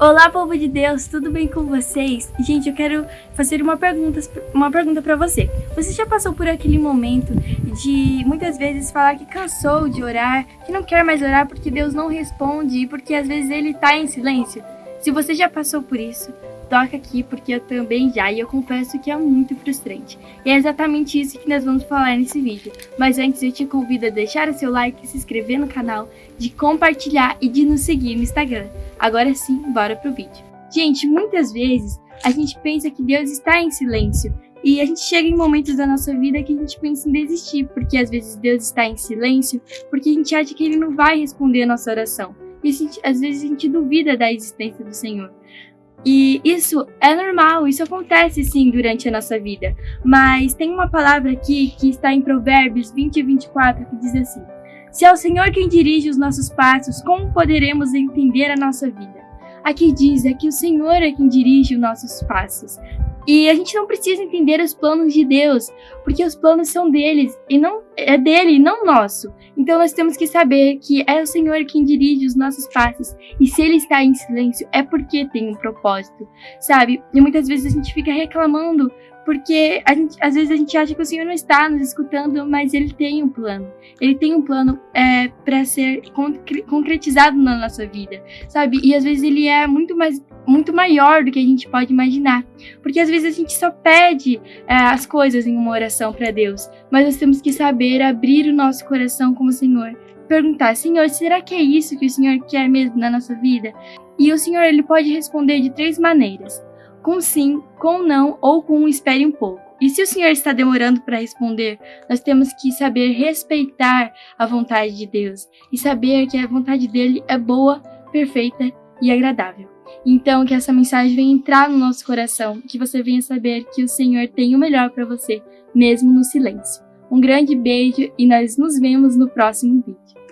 Olá, povo de Deus, tudo bem com vocês? Gente, eu quero fazer uma pergunta, uma pergunta para você. Você já passou por aquele momento de muitas vezes falar que cansou de orar, que não quer mais orar porque Deus não responde e porque às vezes ele tá em silêncio? Se você já passou por isso, toca aqui porque eu também já e eu confesso que é muito frustrante. E é exatamente isso que nós vamos falar nesse vídeo. Mas antes eu te convido a deixar o seu like, se inscrever no canal, de compartilhar e de nos seguir no Instagram. Agora sim, bora pro vídeo. Gente, muitas vezes a gente pensa que Deus está em silêncio e a gente chega em momentos da nossa vida que a gente pensa em desistir, porque às vezes Deus está em silêncio, porque a gente acha que Ele não vai responder a nossa oração. E gente, às vezes a gente duvida da existência do Senhor. E isso é normal, isso acontece sim durante a nossa vida. Mas tem uma palavra aqui que está em Provérbios 20 e 24 que diz assim: Se é o Senhor quem dirige os nossos passos, como poderemos entender a nossa vida? Aqui diz é que o Senhor é quem dirige os nossos passos. E a gente não precisa entender os planos de Deus, porque os planos são deles e não é dele, e não nosso. Então nós temos que saber que é o Senhor quem dirige os nossos passos. E se ele está em silêncio é porque tem um propósito, sabe? E muitas vezes a gente fica reclamando porque a gente, às vezes a gente acha que o Senhor não está nos escutando, mas Ele tem um plano. Ele tem um plano é, para ser concretizado na nossa vida, sabe? E às vezes Ele é muito mais muito maior do que a gente pode imaginar. Porque às vezes a gente só pede é, as coisas em uma oração para Deus, mas nós temos que saber abrir o nosso coração como o Senhor. Perguntar, Senhor, será que é isso que o Senhor quer mesmo na nossa vida? E o Senhor ele pode responder de três maneiras com sim, com não ou com espere um pouco. E se o Senhor está demorando para responder, nós temos que saber respeitar a vontade de Deus e saber que a vontade dele é boa, perfeita e agradável. Então, que essa mensagem venha entrar no nosso coração, que você venha saber que o Senhor tem o melhor para você, mesmo no silêncio. Um grande beijo e nós nos vemos no próximo vídeo.